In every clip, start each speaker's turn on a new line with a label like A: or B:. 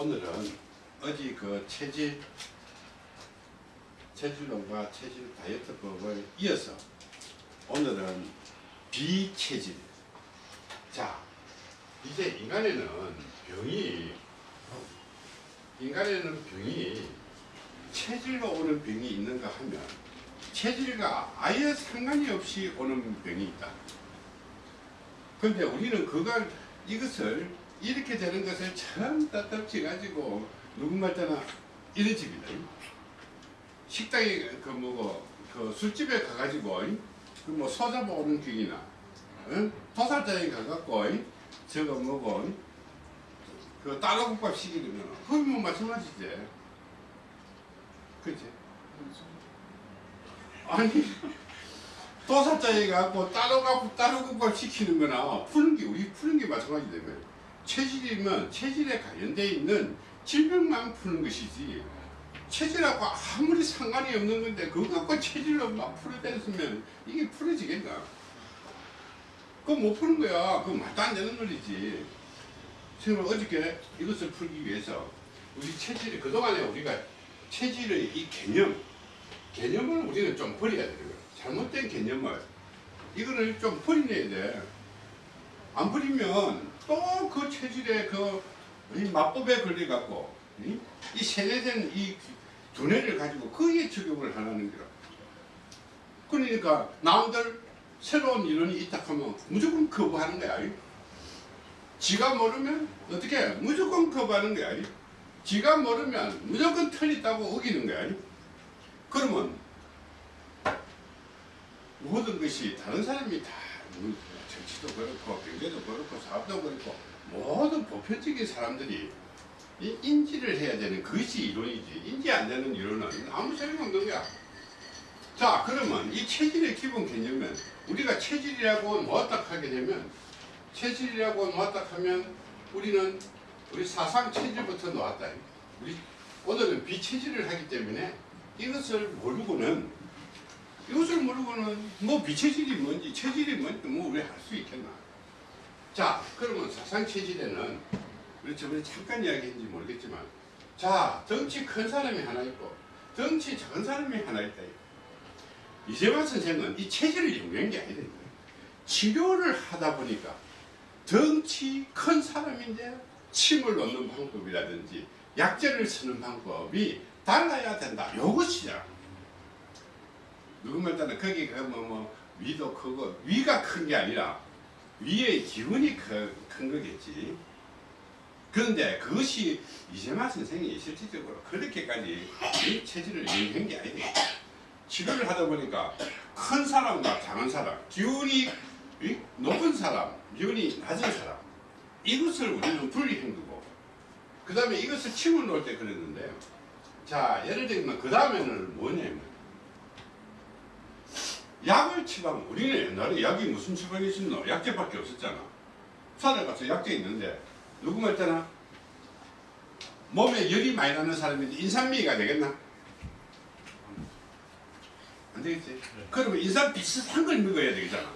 A: 오늘은 어제 그 체질 체질론과 체질 다이어트법을 이어서 오늘은 비체질 자 이제 인간에는 병이 인간에는 병이 체질로 오는 병이 있는가 하면 체질과 아예 상관이 없이 오는 병이 있다. 근데 우리는 그걸 이것을 이렇게 되는 것을 참 따뜻지 가지고 누군가 때나 이런 집이다. 식당에 그 뭐고 그 술집에 가가지고 그 뭐 소잡아 오는 경이나 응? 도살장에 가갖고 저거 뭐고 그 따로 국밥 시키면 그건 뭐 마찬가지지. 그치? 아니 도살장에 가고 따로가 따로 국밥 시키는 거나 푸는 게 우리 푸는 게 마찬가지 되면 체질이면 체질에 관련돼 있는 질병만 푸는 것이지 체질하고 아무리 상관이 없는 건데 그거 갖고 체질로 막 풀어댔으면 이게 풀어지겠나? 그거 못 푸는 거야. 그거 말도 안 되는 논리지. 지금 어저께 이것을 풀기 위해서 우리 체질이 그동안에 우리가 체질의 이 개념 개념을 우리는 좀 버려야 거야. 잘못된 개념을. 이거를 좀 버려야 돼 안 버리면 또 그 체질의 그이 마법에 걸려갖고 이, 이 세뇌된 이 두뇌를 가지고 거기에 적용을 하라는 거라. 그러니까 남들 새로운 이론이 있다 하면 무조건 거부하는 거야. 지가 모르면 어떻게 무조건 거부하는 거야. 지가 모르면 무조건 틀렸다고 우기는 거야. 그러면 모든 것이 다른 사람이 다 정치도 그렇고 경제도 그렇고 사업도 그렇고 모든 보편적인 사람들이 이 인지를 해야 되는 그것이 이론이지. 인지 안 되는 이론은 아무 소용 없는 거야. 자 그러면 이 체질의 기본 개념은 우리가 체질이라고 뭐다 하게 되면 체질이라고 뭐다 하면 우리는 우리 사상 체질부터 놓았다. 우리 오늘은 비체질을 하기 때문에 이것을 모르고는 이것을 모르고는 뭐 비체질이 뭔지 체질이 뭔지 뭐 우리 할수 있겠나? 자 그러면 사상 체질에는 우리 저번에 잠깐 이야기했는지 모르겠지만 자 덩치 큰 사람이 하나 있고 덩치 작은 사람이 하나 있다. 이재만 선생은 이 체질을 연구한 게 아니다. 치료를 하다 보니까 덩치 큰 사람인데 침을 놓는 방법이라든지 약제를 쓰는 방법이 달라야 된다. 요것이야 누구 말따는 거기 그뭐 뭐 위도 크고 위가 큰 게 아니라 위의 기운이 큰, 큰 거겠지 그런데 그것이 이재만 선생이 실질적으로 그렇게까지 이 체질을 연구한 게 아니에요. 치료를 하다 보니까 큰 사람과 작은 사람, 기운이 높은 사람, 기운이 낮은 사람 이것을 우리는 분리한 거고 그 다음에 이것을 침을 놓을 때 그랬는데요. 자 예를 들면 그 다음에는 뭐냐면 약을 처방 우리는 옛날에 약이 무슨 처방이 있었노? 약제밖에 없었잖아. 산에 가서 약제 있는데 누구 말잖아 몸에 열이 많이 나는 사람인데 인삼미가 되겠나? 안 되겠지? 네. 그러면 인삼 비슷한 걸 먹어야 되겠잖아.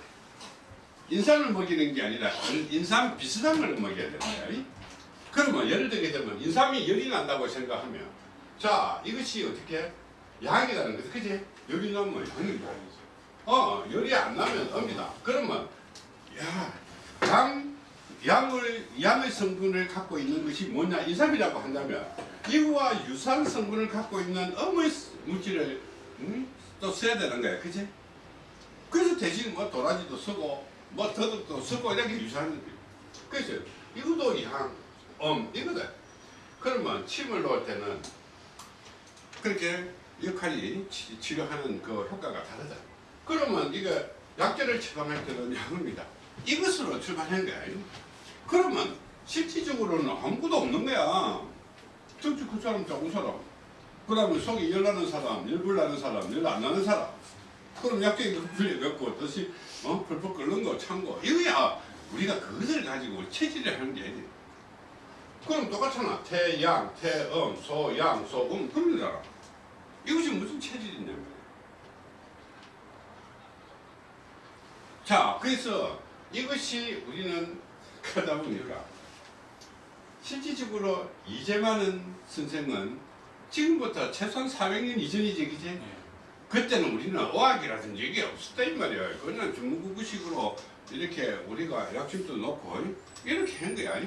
A: 인삼을 먹이는 게 아니라 인삼 비슷한 걸 먹여야 되는 거야. 그러면 예를 들게 되면 인삼이 열이 난다고 생각하면 자 이것이 어떻게 약이라는 거지 그지? 열이 나면 약이다. 어 열이 안 나면 업니다. 그러면 야 양, 양을, 양의 성분을 갖고 있는 것이 뭐냐 인삼이라고 한다면 이거와 유사한 성분을 갖고 있는 어머니 물질을 음? 또 써야 되는 거야 그치? 그래서 대신 뭐 도라지도 쓰고 뭐 더덕도 쓰고 이렇게 유사한 그래서 이것도 양, 엄 이거다 그러면 침을 놓을 때는 그렇게 역할이 치, 치료하는 그 효과가 다르다 그러면 이거 약제를 처방할 때는 양입니다 이것으로 출발한 거야 그러면 실질적으로는 아무것도 없는 거야. 정치 그 사람 작은 사람. 그 다음에 속이 열 나는 사람, 열불 나는 사람, 열 안 나는 사람. 그럼 약적이 풀려갖고 다시 어? 펄펄 끓는 거, 찬 거. 이거야 우리가 그것을 가지고 체질을 하는 게 아니야. 그럼 똑같잖아. 태, 양, 태, 음, 소, 양, 소, 음. 그런 거잖아. 이것이 무슨 체질이냐면. 자, 그래서 이것이 우리는 그러다 보니까 실질적으로 이재만은 선생은 지금부터 최소한 400년 이전이지 그지?
B: 예.
A: 그때는 우리는 어학이라든지 이게 없었다 이 말이야 그냥 중국구식으로 이렇게 우리가 약침도 놓고 이렇게 한 거야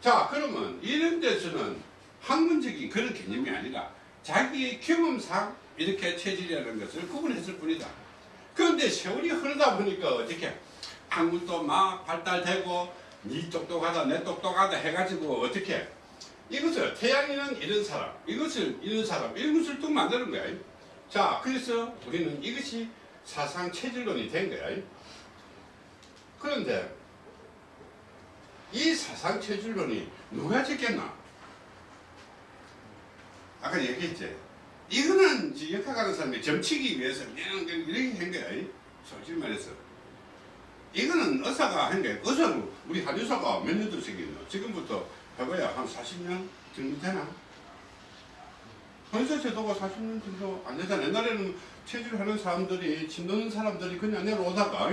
A: 자 그러면 이런 데서는 학문적인 그런 개념이 아니라 자기의 경험상 이렇게 체질이라는 것을 구분했을 뿐이다 그런데 세월이 흐르다 보니까 어떻게 학문도 막 발달되고 니 똑똑하다 내 똑똑하다 해가지고 어떻게 이것을 태양이는 이런 사람 이것을 이런 사람 이런 것을 또 만드는 거야. 자 그래서 우리는 이것이 사상 체질론이 된 거야. 그런데 이 사상 체질론이 누가 짓겠나? 아까 얘기했지 이거는 역학하는 사람이 점치기 위해서 그냥 이렇게 한 거야 솔직히 말해서. 이거는 의사가 한 게 의사는 우리 한의사가 몇 년도 생겼나 지금부터 해봐야 한 40년 정도 되나? 한의사 제도가 40년 정도 안 되잖아. 옛날에는 체질 하는 사람들이 침 넣는 사람들이 그냥 내려오다가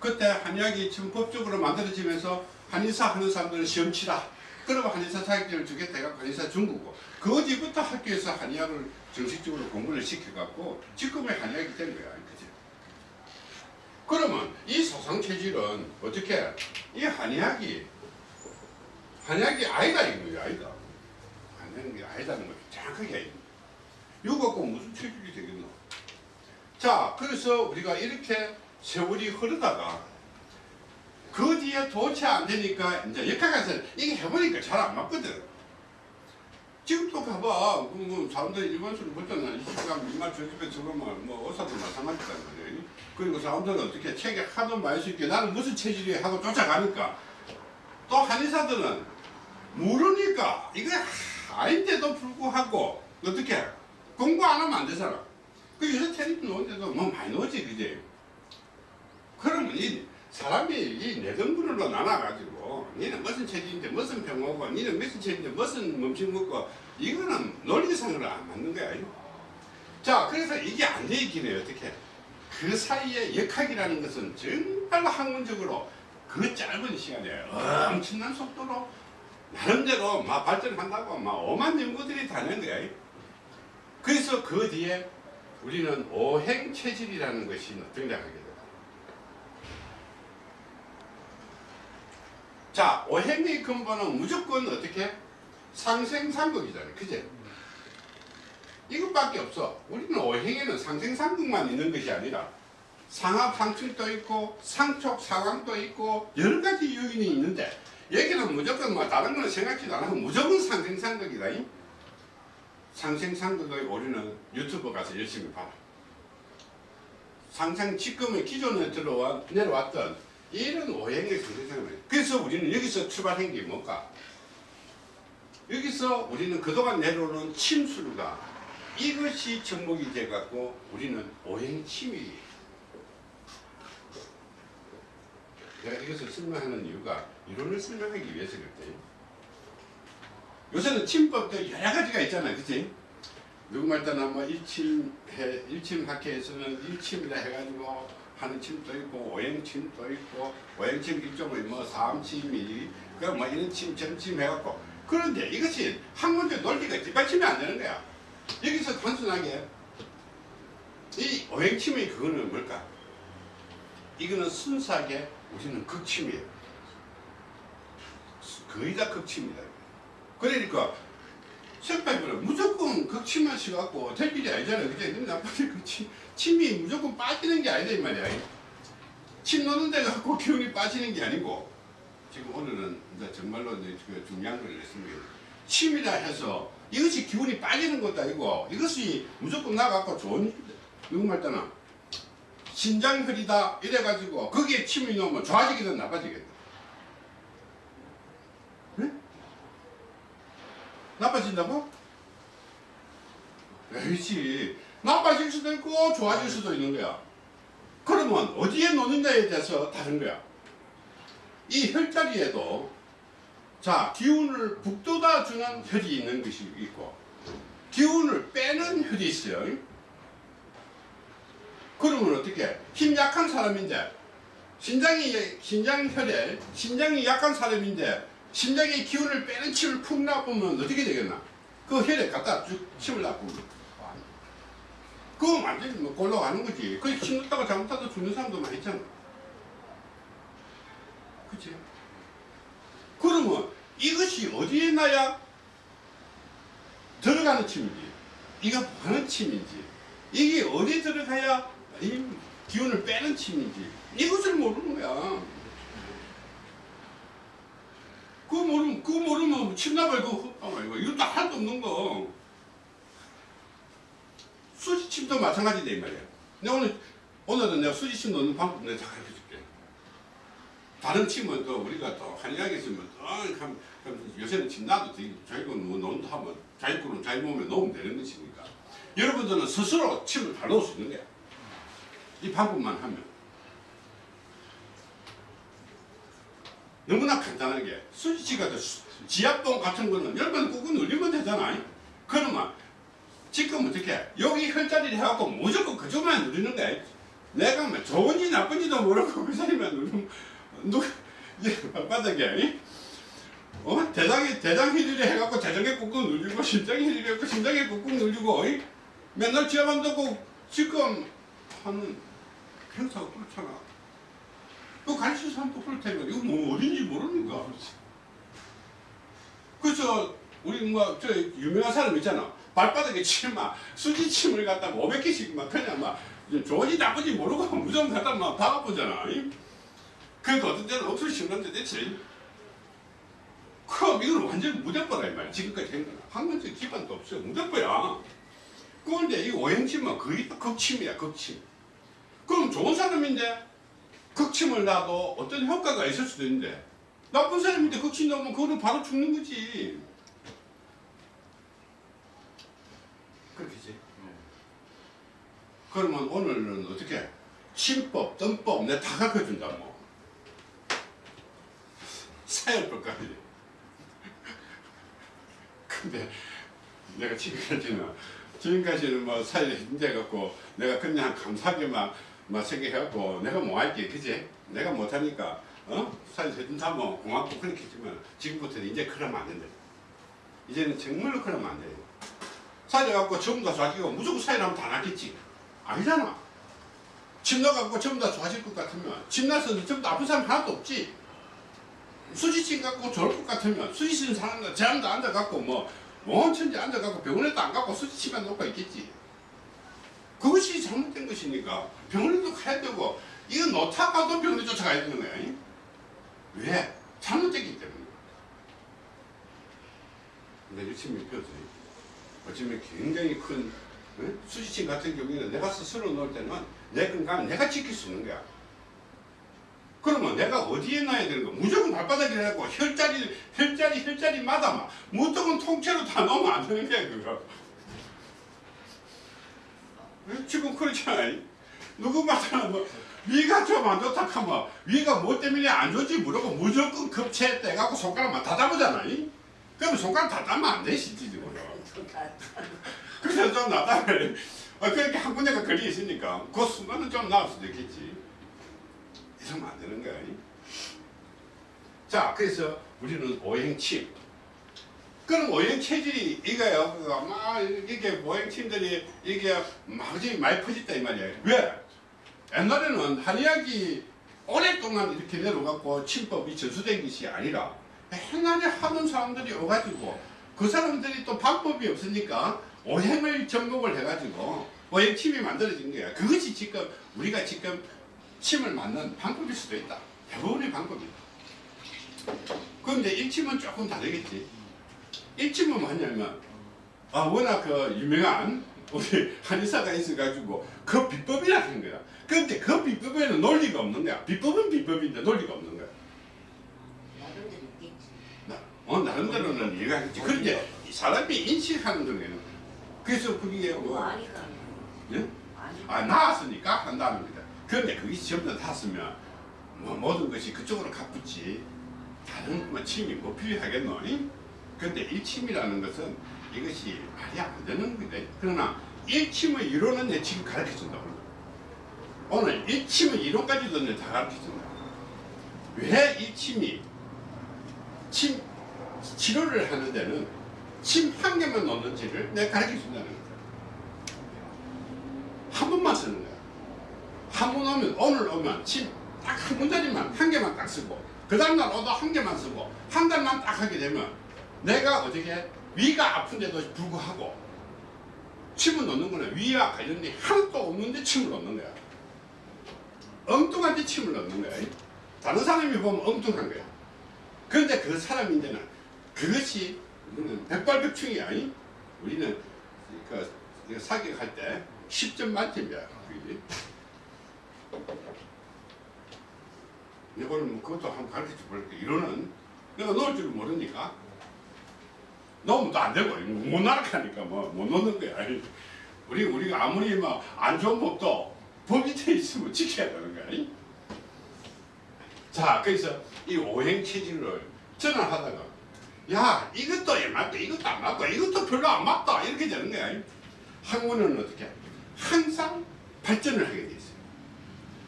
A: 그때 한의학이 지금 법적으로 만들어지면서 한의사 하는 사람들은 시험 치라 그러고 한의사 자격증을 주겠다 해갖고 한의사 준 거고 그 뒤부터 학교에서 한의학을 정식적으로 공부를 시켜갖고 지금의 한의학이 된 거야. 그지? 그러면 이 사상체질은 어떻게 이 한의학이 한의학이 아니다 이거야 아니다. 한의학이 아니다는 걸 정확하게 이거 갖고 무슨 체질이 되겠노? 자 그래서 우리가 이렇게 세월이 흐르다가 그 뒤에 도치 안 되니까 이제 역학에서 이게 해보니까 잘 안 맞거든. 지금도 가봐. 뭐, 뭐 사람들이 일반술을 보잖아. 이 시간 민말 저집에 들어오면 뭐 의사도 마찬가지단 말이야 그리고 사람들은 어떻게 책에 하도 많이 쓸게. 나는 무슨 체질이 하고 쫓아가니까. 또 한의사들은 모르니까. 이거 아닌데도 불구하고 어떻게 공부 안 하면 안 되잖아. 그 요새 텔레비 놓은데도 뭐 많이 놓지 그지? 그러면 이 사람이 이 내등분으로 나눠가지고 니는 무슨 체질인데 무슨 병 오고 니는 무슨 체질인데 무슨 음식 먹고 이거는 논리상으로 안 맞는 거야. 자 그래서 이게 안 돼 있긴 해요 어떻게? 그 사이에 역학이라는 것은 정말 학문적으로 그 짧은 시간에 엄청난 속도로 나름대로 막 발전한다고 막 오만 연구들이 다는 거야. 그래서 그 뒤에 우리는 오행 체질이라는 것이 등장하게 됩니다 자, 오행의 근본은 무조건 어떻게? 상생상극이잖아요. 그제? 이것밖에 없어. 우리는 오행에는 상생상극만 있는 것이 아니라 상합상충도 있고 상촉 상황도 있고 여러 가지 요인이 있는데 여기는 무조건 뭐 다른 거는 생각지도 안 하고 무조건 상생상극이다. 이? 상생상극의 우리는 유튜브 가서 열심히 봐라. 상상 지금의 기존에 들어와 내려왔던 이런 오행의 상대상을 그래서 우리는 여기서 출발한 게 뭘까? 여기서 우리는 그동안 내려오는 침술과 이것이 접목이 돼갖고 우리는 오행침이 내가 이것을 설명하는 이유가 이론을 설명하기 위해서거든요. 요새는 침법도 여러 가지가 있잖아요. 그치? 누구 말따나 뭐 일침해, 일침학회에서는 일침이라 해가지고 하는 침도 있고 오행침도 있고 오행침 일종의 뭐 삼침이 그뭐 이런 침 점침 해갖고. 그런데 이것이 학문적 논리가 뒷받침이 안 되는 거야. 여기서 단순하게 이 오행침의 그거는 뭘까? 이거는 순수하게 우리는 극침이에요. 거의 다 극침이다. 그러니까 색깔별로 무조건 극침만 씌갖고 될 일이 아니잖아요. 그제? 근데 나빠지 그 침, 침이 무조건 빠지는 게 아니다 이 말이야. 침 넣는 데 갖고 기운이 빠지는 게 아니고 지금 오늘은 이제 정말로 이제 그 중요한 걸 했습니다. 침이라 해서 이것이 기운이 빠지는 것도 아니고 이것이 무조건 나갖고 좋은 누구 말따나 신장 흐리다 이래가지고 거기에 침이 넣으면 좋아지기든 나빠지겠다. 나빠진다고? 에이지 나빠질 수도 있고 좋아질 수도 있는 거야. 그러면 어디에 놓는다에 대해서 다른 거야. 이 혈자리에도 자 기운을 북돋아 주는 혈이 있는 것이 있고 기운을 빼는 혈이 있어요. 그러면 어떻게 힘 약한 사람인데 신장이 신장혈에 신장이 약한 사람인데 심장의 기운을 빼는 침을 푹 놔보면 어떻게 되겠나? 그 혈액 갖다 쭉 침을 놔보면. 그거 완전히 뭐 골라가는 거지. 그침 넣다가 잘못하다 죽는 사람도 많이 있잖아. 그치? 그러면 이것이 어디에 놔야 들어가는 침인지, 이거 하는 침인지, 이게 어디 들어가야 이 기운을 빼는 침인지, 이것을 모르는 거야. 그거 모르면, 그거 모르면 침나발 그거 헛다 말고, 이것도 하나도 없는 거. 수지침도 마찬가지다, 이 말이야. 내가 오늘, 오늘은 내가 수지침 넣는 방법 내가 다 가르쳐 줄게. 다른 침은 또 우리가 또 한의학에 있으면 또 한, 한, 요새는 침 놔도 자기가 뭐 논다 하면 자기 거는 자기 몸에 넣으면 되는 것이니까. 여러분들은 스스로 침을 다 넣을 수 있는 거야. 이 방법만 하면. 너무나 간단하게 수지치 같은 수- 지압봉 같은 거는 열번 꾹꾹 눌리면 되잖아. 그러면 지금 어떻게 여기 혈자리를 해갖고 무조건 그쪽만 누르는 거야. 내가 뭐 좋은지 나쁜지도 모르고 그 자리만 누르면 누가 바닥에 어 대장에 대장 휘리를 해갖고 대장에 꾹꾹 눌리고 심장에 휘리를 해갖고 심장에 꾹꾹 눌리고? 맨날 지압만 듣고 지금 하는 행사가 그렇잖아. 그 가르치는 사람도 그럴 테니까 이거 뭐 어딘지 거야. 그래서 우리 뭐 저 유명한 사람 있잖아. 발바닥에 침막 수지 침을 갖다 500개씩 막 그냥 막 좋은지 나쁜지 모르고 무조건 갖다 막 박아보잖아. 그러니까 어떤 때는 억수로 심한데 대체 그럼 이건 완전 무대뽀라 이 말이야. 지금까지 한 거는 한 번째 기반도 없어요. 무대뽀야. 그런데 이 오행침은 거의 다 극침이야 극침. 그럼 좋은 사람인데 극침을 놔도 어떤 효과가 있을 수도 있는데 나쁜 사람인데 극침 넣으면 그거는 바로 죽는 거지. 그렇겠지. 그러면 오늘은 어떻게 침법, 뜸법 내가 다 가르쳐준다 뭐. 사열법까지. 근데 내가 지금까지는 지금까지는 뭐 사회 힘내 갖고 내가 그냥 감사하게만 막 생각해갖고 내가 뭐 할게 그지? 내가 못하니까 어? 사회 해준다 뭐 고맙고 그렇게 했지만 지금부터는 이제 그러면 안 된다. 이제는 정말로 그러면 안 돼요. 사회 갖고 전부 다 자기가 무조건 사회라면 다 낫겠지. 아니잖아. 침 넣어갖고 전부 다 좋아질 것 같으면 침 나서 전부 다 아픈 사람 하나도 없지. 수지침 갖고 좋을 것 같으면 수지침 사람들 제한도 앉아갖고 뭐 원천지 앉아갖고 병원에도 안 가고 수지침만 놓고 있겠지. 그것이 잘못된 것이니까 병원에도 가야 되고 이거 놓다 가도 병원에 쫓아가야 되는 거야. 이? 왜? 잘못됐기 때문에. 근데 열심히 배웠어요. 어쩌면 굉장히 큰 응? 수지침 같은 경우에는 내가 스스로 놓을 때는 내 건강을 내가 지킬 수 있는 거야. 그러면 내가 어디에 놔야 되는 거? 무조건 발바닥에 해갖고 혈자리, 혈자리, 혈자리마다 막 무조건 통째로 다 넣으면 안 되는 거야, 그거. 응? 지금 그렇잖아. 누구마다 뭐, 위가 좀 안 좋다 하면, 위가 뭐 때문에 안 좋지 물어고 무조건 급체해갖고 손가락만 다 잡으잖아. 이? 그러면 손가락 다 잡으면 안 돼, 실질적으로. 그래서 좀 나다면, 아, 그렇게 한 군데가 걸리 있으니까, 그 순간은 좀 나을 수도 있겠지. 이러면 안 되는 거야. 이? 자, 그래서 우리는 오행침. 그럼 오행 체질이 이거요. 그거 막 이게 오행침들이 이게 막 많이 퍼졌다 이 말이야. 왜? 옛날에는 한의학이 오랫동안 이렇게 내려갖고 침법이 전수된 것이 아니라 옛날에 하는 사람들이 오가지고 그 사람들이 또 방법이 없으니까 오행을 접목을 해가지고 오행침이 만들어진 거야. 그것이 지금 우리가 지금 침을 맞는 방법일 수도 있다. 대부분의 방법이다. 그런데 일침은 조금 다르겠지. 일침은 뭐냐면 아 워낙 그 유명한 우리 한의사가 있어가지고 그 비법이라 하는 거야. 그런데 그 비법에는 논리가 없는 거야. 비법은 비법인데 논리가 없는 거야. 나- 어 나름대로는 이해가 하겠지. 그런데 사람이 인식하는 거는 그래서 그게 뭐 예? 아 나았으니까 한다는 거다. 그런데 그게 전부 다 탔으면 뭐 모든 것이 그쪽으로 가붙지 다른 뭐 침이 뭐 필요하겠노? 이? 근데 일침이라는 것은 이것이 말이 안 되는 거다. 그러나 일침의 이론은 내 지금 가르쳐 준다. 오늘 일침의 이론까지도 내다 가르쳐 준다. 왜 일침이 침 치료를 하는 데는 침 한 개만 넣는지를 내가 가르쳐 준다는 거야. 한 번만 쓰는 거야. 한 번 오면 오늘 오면 침 딱 한 문자리만 한 개만 딱 쓰고 그 다음날 오도 한 개만 쓰고 한 달만 딱 하게 되면 내가 어떻게 위가 아픈데도 불구하고 침을 넣는 거는 위와 관련이 하나도 없는데 침을 넣는 거야. 엉뚱한 데 침을 넣는 거야. 다른 사람이 보면 엉뚱한 거야. 그런데 그 사람인데는 그것이 우리는 백발백중이야. 이? 우리는 그, 그 사격할 때 10점 만점이야. 이거는 뭐 그것도 한번 가르쳐 볼게. 이거는 내가 넣을 줄 모르니까 또 안 되고 못 날아가니까 뭐못 넣는 거야. 우리 우리가 아무리 뭐안 좋은 법도 법이 돼 있으면 지켜야 되는 거야. 자, 그래서 이 오행 체질을 전환하다가 야 이것도 에 맞고 이것도 안 맞고 이것도 별로 안 맞다 이렇게 되는 거야. 학문은 어떻게 항상 발전을 하게 돼 있어요.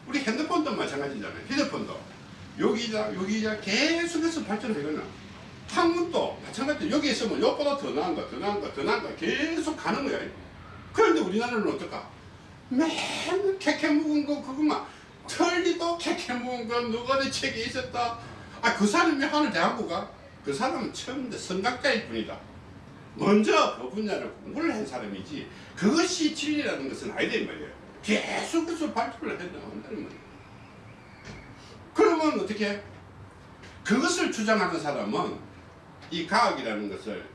A: 우리 핸드폰도 마찬가지잖아요. 휴대폰도 여기자 여기자 계속해서 발전하거나 학문도 마찬가지로 여기 있으면 이것보다 더 나은 거, 더 나은 거, 더 나은 거 계속 가는 거야. 그런데 우리나라는 어떨까? 맨날 캐캐 묵은 거 그거만 털리도 캐캐 묵은 거 누구의 책에 있었다. 아 그 사람이 하늘 대학교 가? 그 사람은 처음부터 성각자일 뿐이다. 먼저 그 분야를 공부를 한 사람이지 그것이 진리라는 것은 아니다 이 말이에요. 계속해서 발표를 해야 한다는 말이에요. 그러면 어떻게? 그것을 주장하는 사람은 이 과학이라는 것을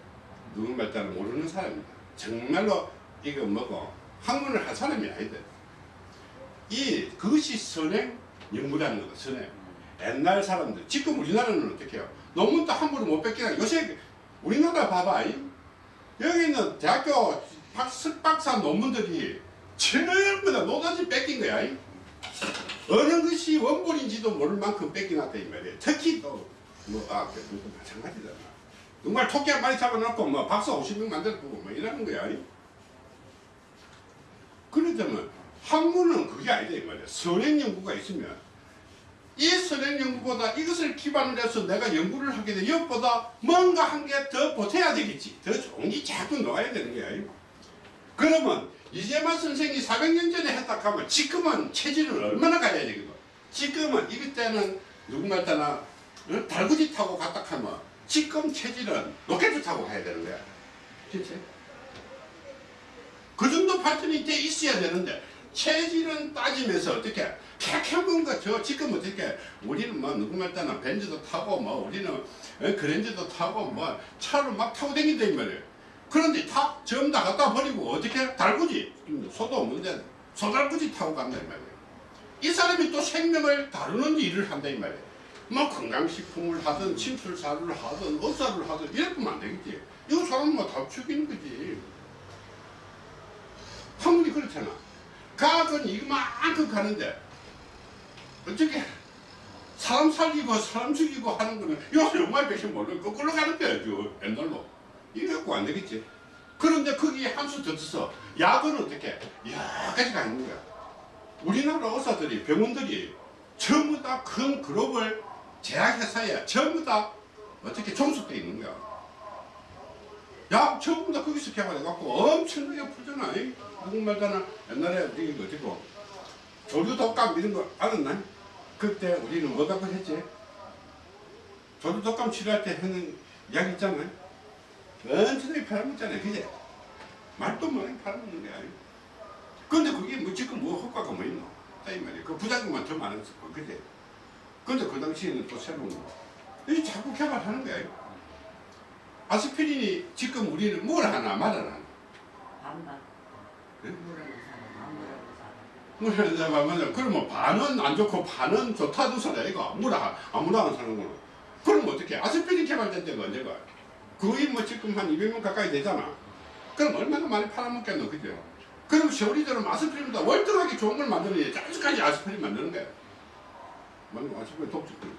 A: 누군가 따라 모르는 사람입니다. 정말로 이거 뭐고 학문을 한 사람이 아니다. 이 그것이 선행 연구라는 거다. 선행. 옛날 사람들 지금 우리나라는 어떻게 해요? 논문도 함부로 못 뺏기나 요새 우리나라 봐봐. 이? 여기 있는 대학교 박사, 박사 논문들이 전부 다 노다지 뺏긴 거야. 이? 어느 것이 원본인지도 모를 만큼 뺏겨놨다 이 말이에요. 특히 또 뭐, 아, 마찬가지잖아. 정말 토끼 한 마리 잡아놓고 뭐 박사 50명 만들고 뭐 이러는 거야. 이? 그러자면 학문은 그게 아니다 이 말이야. 선행 연구가 있으면 이 선행 연구보다 이것을 기반으로 해서 내가 연구를 하게 돼 이것보다 뭔가 한 개 더 보태야 되겠지. 더 좋은 게 자꾸 나와야 되는 거야. 이? 그러면 이재만 선생이 400년 전에 했다 하면 지금은 체질을 얼마나 가야 되거든. 지금은 이럴 때는 누군가 어? 달구지 타고 갔다 하면 지금 체질은 로켓을 타고 가야 되는 거야. 그치? 그 정도 발전이 돼 있어야 되는데 체질은 따지면서 어떻게 캐캐본 거죠. 지금 어떻게 우리는 뭐 누군가 따나 벤츠도 타고 뭐 우리는 어, 그랜저도 타고 뭐 차를 막 타고 다닌다 이 말이에요. 그런데 다 전부 다 갖다 버리고 어떻게 달구지 소도 없는데 소달구지 타고 간다 이 말이에요. 이 사람이 또 생명을 다루는 일을 한다 이 말이에요. 뭐 건강식품을 하든 침술사를 하든 의사를 하든 이러면 안 되겠지. 이거 사람 뭐다 죽이는 거지. 학문이 그렇잖아. 과학은 이만큼 가는데 어떻게 사람 살리고 사람 죽이고 하는 거는 이거 정말 백신 모르는 거꾸로 가는 거야 죠 옛날로. 이거 갖고 안 되겠지. 그런데 거기에 한 수 더 쳐서 약은 어떻게 여러 가지가 있는 거야. 우리나라 의사들이 병원들이 전부 다큰 글로벌 제약회사에 전부 다 어떻게 종속돼 있는 거야. 약 전부 다 거기서 개발해갖고 엄청나게 풀잖아. 누군말잖아 옛날에 우리 어디고 조류 독감 이런 거 알았나? 그때 우리는 뭐 갖고 했지? 조류 독감 치료할 때 하는 약 있잖아. 엄청나게 팔아먹잖아. 그제? 말도 못하게 팔아먹는 거야. 근데 그게 뭐 지금 뭐 효과가 뭐 있노? 이 말이야. 그 부작용만 더 많았을 거, 그제? 근데 그 당시에는 또 새로운 거. 이 자꾸 개발하는 거야. 아스피린이 지금 우리는 뭘 하나 말을 하나.
B: 반반.
A: 네?
B: 사람, 안 모르는 사람.
A: 말하면 그러면 반은 안 좋고 반은 좋다는 소리 이거 아무나 아무나 안 사는 거는. 그럼 어떻게? 아스피린 개발된 데가 언제가? 거의 뭐 지금 한 200명 가까이 되잖아. 그럼 얼마나 많이 팔아먹겠노, 그죠? 그럼 세월이들은 아스피린보다 월등하게 좋은 걸 만드는 게 아직까지 아스피린 만드는 거야. 뭐 아스피린 독주들.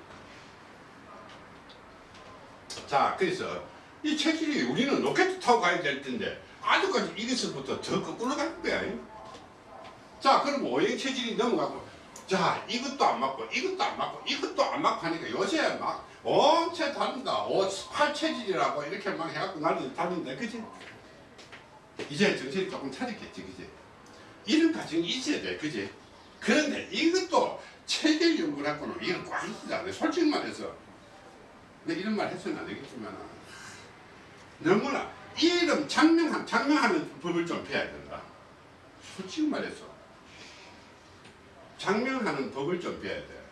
A: 자, 그래서 이 체질이 우리는 로켓 타고 가야 될 텐데 아직까지 이것부터 더 거꾸로 가는 거야. 자, 그럼 오행 체질이 넘어가고 자, 이것도 안 맞고 이것도 안 맞고 이것도 안 맞고 하니까 요새 막 엄청 다른다. 오, 팔체질이라고 이렇게 막 해갖고 나를 다른데, 그지? 이제 정신이 조금 차렸겠지, 그지? 이런 과정이 있어야 돼, 그지? 그런데 이것도 체질 연구를 갖고는 이건 꽉 있잖아요. 솔직히 말해서. 근데 이런 말 해서는 안 되겠지만, 너무나 이름 장명한, 장명하는 법을 좀 배워야 된다. 솔직히 말해서. 장명하는 법을 좀 배워야 돼.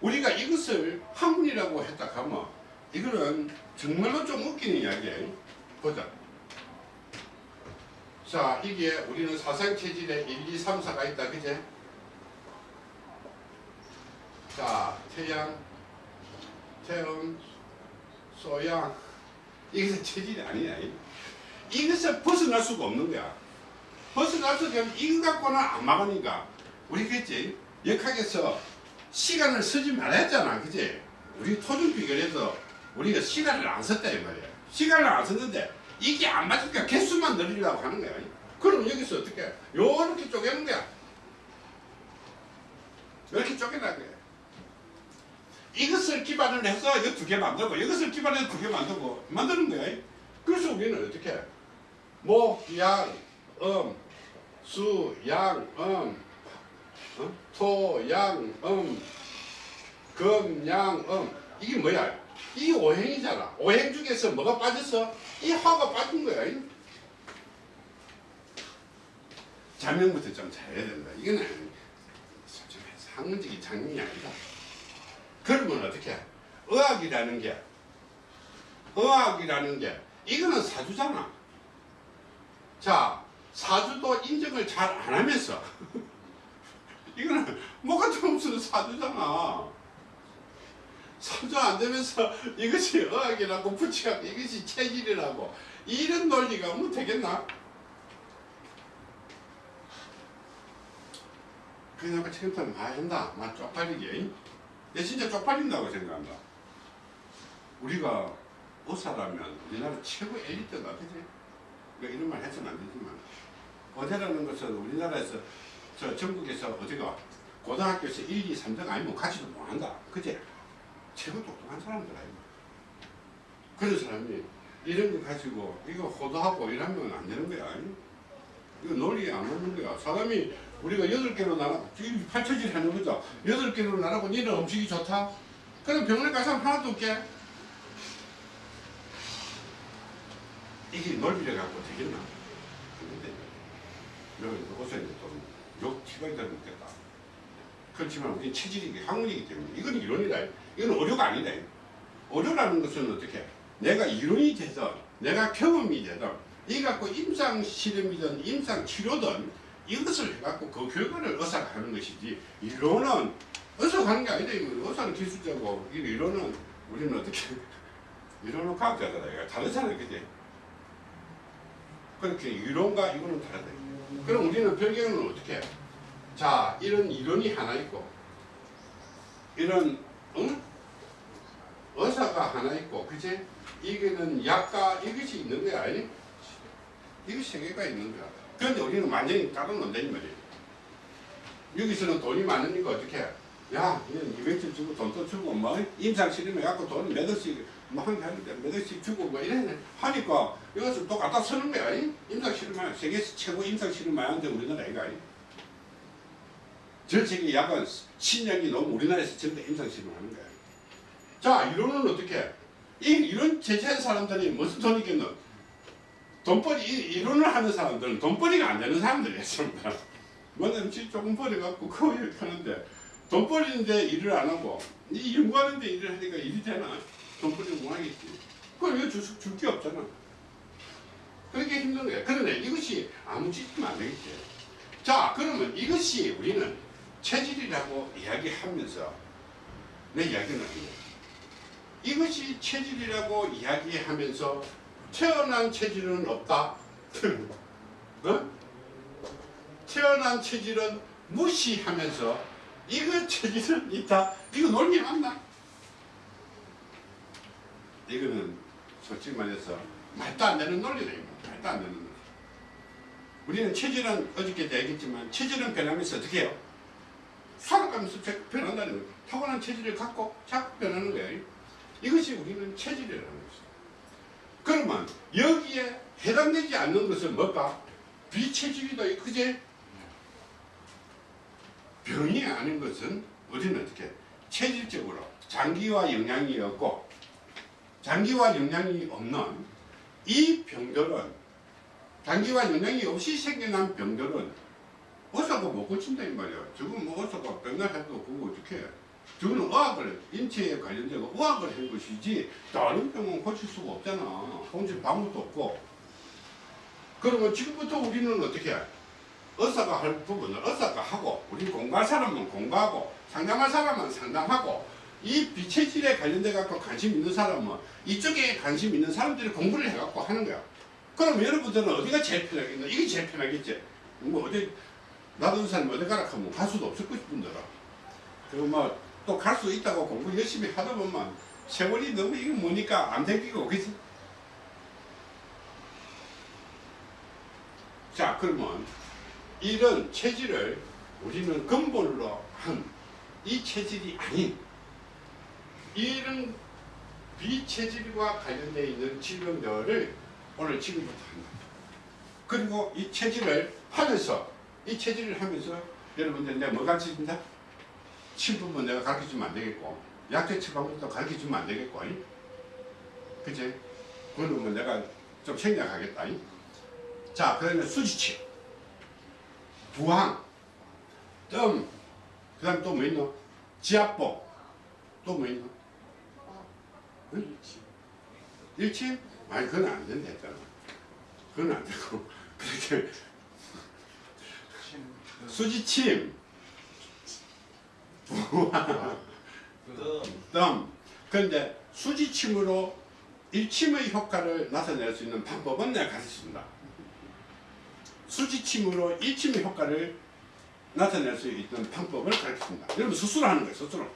A: 우리가 이것을 학문이라고 했다 하면 이거는 정말로 좀 웃기는 이야기예요. 보자. 자, 이게 우리는 사상체질에 1, 2, 3, 4가 있다. 그제? 자, 태양, 태음, 소양. 이것은 체질이 아니야. 이것을 벗어날 수가 없는 거야. 벗어날 수가 없으면 이거 갖고는 안 막으니까. 우리 그랬지? 역학에서 시간을 쓰지 말아 했잖아. 그지? 우리 토종 비결에서 우리가 시간을 안 썼다 이 말이야. 시간을 안 썼는데 이게 안 맞으니까 개수만 늘리려고 하는 거야. 그럼 여기서 어떻게? 요렇게 쪼개는 거야. 이렇게 쪼개는 거야. 이것을 기반으로 해서 이거 두개 만들고 이것을 기반으로 두개 만들고 만드는 거야. 그래서 우리는 어떻게? 목, 양, 음, 수, 양, 음, 어? 토, 양, 음, 금, 양, 음. 이게 뭐야? 이 오행이잖아. 오행 중에서 뭐가 빠졌어? 이 화가 빠진 거야. 자명부터 좀 잘해야 된다. 이거는 솔직히 학문적인 장면이 아니다. 그러면 어떻게? 의학이라는 게, 의학이라는 게, 이거는 사주잖아. 자, 사주도 인정을 잘 안 하면서, 이거는 뭐가 좀 없어도 사주잖아. 사주 안 되면서 이것이 의학이라고 붙여갖고 이것이 체질이라고 이런 논리가 뭐 되겠나? 그냥 지금부터 많이 한다. 막 쪽팔리게. 내 진짜 쪽팔린다고 생각한다. 우리가 의사라면 우리나라 최고 엘리트가 그지? 그러니까 이런 말 해서는 안 되지만 의대라는 것은 우리나라에서 저 전국에서 어디가 고등학교에서 1, 2, 3등 아니면 가지도 못한다. 그제? 최고 똑똑한 사람들 아니야. 그런 사람이 이런 거 가지고 이거 호도하고 이러면 안 되는 거야. 이거 논리에 안 맞는 거야. 사람이 우리가 여덟 개로 나라, 지금 팔처질 하는 거죠. 여덟 개로 나라고 니는 음식이 좋다? 그럼 병원에 갈 사람 하나도 없게. 이게 논리를 갖고 되겠나? 근데 여기 옷에 또욕 티가 있다 못겠다. 그렇지만 우리 체질이 학문이기 때문에 이건 이론이다. 이건 어류가 아니다. 어류라는 것은 어떻게? 내가 이론이 되든 내가 경험이 되든 이 갖고 임상 실험이든 임상 치료든 이것을 해갖고 그 결과를 의사가 하는 것이지 이론은 의사가 하는 게 아니다. 이거 의사는 기술자고 이 이론은 우리는 어떻게 이론은 과학자다. 다르잖아, 그지? 그렇게 이론과 이거는 다르다. 그럼 우리는 별개는 어떻게? 해? 자, 이런 이론이 하나 있고, 이런 응? 의사가 하나 있고, 그치? 이게는 약과 이것이 있는 거야, 아니? 이게 세 개가 있는 거야. 그런데 우리는 완전히 따로 논다니 말이야. 여기서는 돈이 많으니까 어떻게 해? 야, 이건 200점 주고 돈도 주고, 뭐, 임상실험 해 갖고 돈 몇 억씩, 뭐, 한, 하는데 몇 억씩 주고, 뭐, 이래 하니까 이것을 또 갖다 쓰는 거야, 아니? 임상실험, 세계에서 최고 임상실험 많이 하는데 우리나라 이거 아니? 전 세계 약은 신약이 너무 우리나라에서 전부 다 임상실험 하는 거야. 자, 이론은 어떻게 해? 이 이론 제시한 사람들이 무슨 돈이 있겠노? 돈벌이, 이- 이론을 하는 사람들은 돈벌이가 안 되는 사람들이었습니다. 뭐냐면 지 조금 벌어갖고 그거 이렇게 하는데 돈 벌이는데 일을 안 하고 이 연구하는데 일을 하니까 일이 되나? 돈 벌이는 못 하겠지. 그럼 이거 줄게 없잖아. 그렇게 힘든 거야. 그러네 이것이 아무 짓이면 안 되겠지. 자 그러면 이것이 우리는 체질이라고 이야기하면서 내 이야기는 아니야. 이것이 체질이라고 이야기하면서 태어난 체질은 없다. 어? 태어난 체질은 무시하면서 이거 체질은 있다. 이거 논리 맞나? 이거는 솔직히 말해서 말도 안 되는 논리다. 말도 안 되는 논리. 우리는 체질은 어저께도 얘기했지만 체질은 변하면서 어떻게 해요? 살아가면서 변한다는 거예요. 타고난 체질을 갖고 자꾸 변하는 거예요. 이것이 우리는 체질이라는 것이죠. 그러면 여기에 해당되지 않는 것은 뭘까? 비체질이다. 그제? 병이 아닌 것은 우리는 어떻게 체질적으로 장기와 영양이 없고 장기와 영양이 없는 이 병들은 장기와 영양이 없이 생겨난 병들은 의사가 못 고친다 이 말이야. 지금 뭐 의사가 병날 해도 그거 어떻게 해? 저거는 의학을 인체에 관련되고 의학을 한 것이지 다른 병은 고칠 수가 없잖아. 고칠 방법도 없고. 그러면 지금부터 우리는 어떻게 해? 의사가 할 부분을 의사가 하고 우리 공부할 사람은 공부하고 상담할 사람은 상담하고 이 비체질에 관련돼 갖고 관심 있는 사람은 이쪽에 관심 있는 사람들이 공부를 해 갖고 하는 거야. 그럼 여러분들은 어디가 제일 편하겠나? 이게 제일 편하겠지. 뭐 어디 나도 사람 어디 가라 하면 갈 수도 없을 분들아. 그리고 뭐 또 갈 수 있다고 공부 열심히 하다 보면 세월이 너무 이게 뭐니까 안 생기고 그지? 자 그러면 이런 체질을 우리는 근본으로 한 이 체질이 아닌 이런 비체질과 관련되어 있는 질병들을 오늘 지금부터 한다. 그리고 이 체질을 하면서 이 체질을 하면서 여러분들 내가 뭐 가르쳐준다? 침품은 내가 가르쳐주면 안 되겠고 약제 처방도 가르쳐주면 안 되겠고 아니? 그치? 뭐 내가 좀 생략하겠다? 자 그다음에 수지침 부항 뜸 그 다음 또 뭐 있노? 지압복 또뭐 있노? 응? 일침? 아니 그건 안 된다 했잖아 그건 안 되고 그렇게 수지침 뜸 그런데 수지침으로 일침의 효과를 나타낼 수 있는 방법은 내가 가르쳤습니다 수지침으로 일침의 효과를 나타낼 수 있는 방법을 가르쳤습니다. 여러분 수술 하는 거예요. 수술.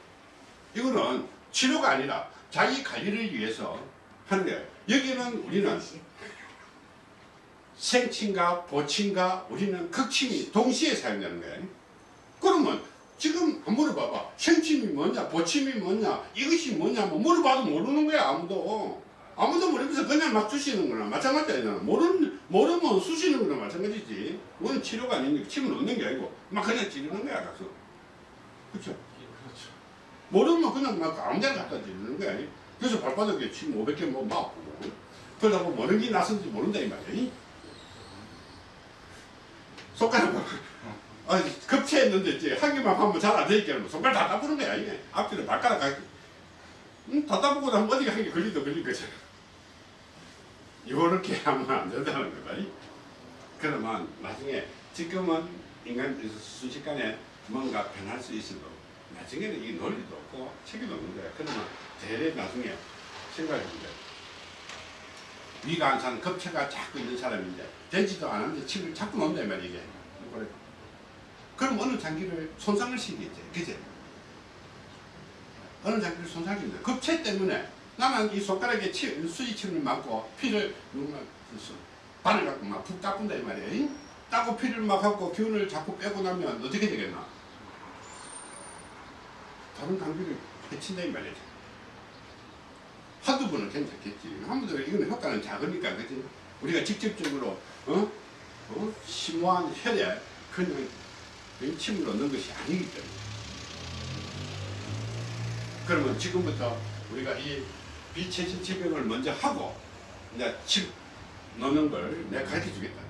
A: 이거는 치료가 아니라 자기 관리를 위해서 하는 거예요. 여기는 우리는 생침과 보침과 우리는 극침이 동시에 사용되는 거예요. 그러면 지금 물어봐봐. 생침이 뭐냐, 보침이 뭐냐, 이것이 뭐냐, 뭐 물어봐도 모르는 거야 아무도. 아무도 모르면서 그냥 막 주시는 거나 마찬가지잖아. 모르는, 모르면 쑤시는 거나 마찬가지지. 그건 치료가 아니니까 침을 넣는 게 아니고 막 그냥 찌르는 거야 가서. 그쵸? 모르면 그냥 막 아무 데나 갖다 찌르는 거야. 그래서 발바닥에 침 500개 뭐 맞고. 그러다 보면 어느 게 나선지 모른다 이 말이야. 손가락 막, 아, 급체했는데 이제 한 개만 하면 잘 안 되니까 뭐 손가락 다 따부는 거야 이게. 앞뒤로 발가락 가 음, 다 따보고 나면 어디가 한 개 걸리도 걸린 거잖아. 요렇게 하면 안 된다는 거다. 이. 그러면 나중에 지금은 인간 순식간에 뭔가 변할 수 있어도 나중에는 이 논리도 없고 책임도 없는 거야. 그러면 대래 나중에 생각해보자. 위가 안 사는 급체가 자꾸 있는 사람인데 되지도 않았는데 침을 자꾸 놓는다 이 말이야 이게. 그럼 어느 장기를 손상을 시키겠지. 그지? 어느 장기를 손상을 시킨다. 급체 때문에 나는 이 손가락에 치, 수지침을 맞고 피를 바늘 갖고 막 푹 따분다 이 말이야. 잉? 따고 피를 막 갖고 기운을 자꾸 빼고 나면 어떻게 되겠나? 다른 장기를 해친다 이 말이야. 한두 번은 괜찮겠지. 한 번도 이거는 효과는 작으니까 그지? 우리가 직접적으로 어? 어? 심오한 그냥 그냥 침을 넣는 것이 아니기 때문에. 그러면 지금부터 우리가 이 비체질 지병을 먼저 하고 이제 침 넣는 걸 내가 가르쳐 주겠다.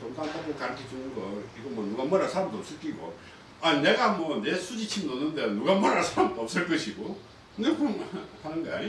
A: 돈도 안 받고 가르쳐 주는 거 이거 뭐 누가 뭐라 사람도 없을 끼고 아 내가 뭐 내 수지침 넣는데 누가 뭐라 사람도 없을 것이고 내가 그럼 하는 거야.